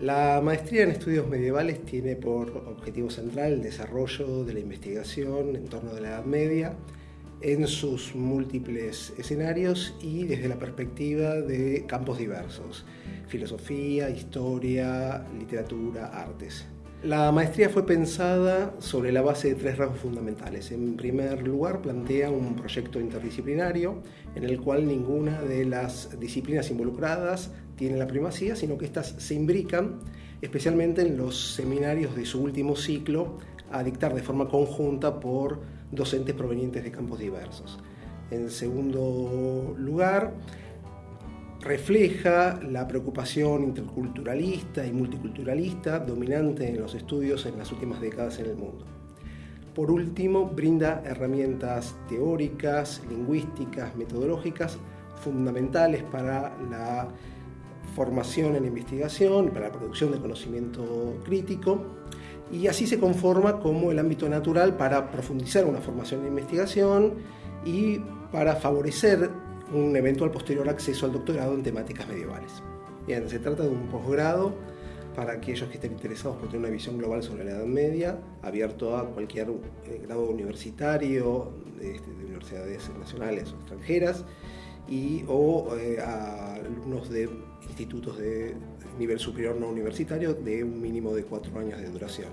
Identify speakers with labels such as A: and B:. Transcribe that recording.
A: La maestría en estudios medievales tiene por objetivo central el desarrollo de la investigación en torno de la Edad Media en sus múltiples escenarios y desde la perspectiva de campos diversos, filosofía, historia, literatura, artes. La maestría fue pensada sobre la base de tres rasgos fundamentales. En primer lugar, plantea un proyecto interdisciplinario en el cual ninguna de las disciplinas involucradas tiene la primacía, sino que éstas se imbrican, especialmente en los seminarios de su último ciclo, a dictar de forma conjunta por docentes provenientes de campos diversos. En segundo lugar, refleja la preocupación interculturalista y multiculturalista dominante en los estudios en las últimas décadas en el mundo. Por último, brinda herramientas teóricas, lingüísticas, metodológicas fundamentales para la formación en investigación, para la producción de conocimiento crítico, y así se conforma como el ámbito natural para profundizar una formación en investigación y para favorecer un eventual posterior acceso al doctorado en temáticas medievales. Se trata de un posgrado para aquellos que estén interesados por tener una visión global sobre la Edad Media, abierto a cualquier eh, grado universitario este, de, universidades nacionales o extranjeras, y, o eh, a alumnos de institutos de nivel superior no universitario de un mínimo de cuatro años de duración.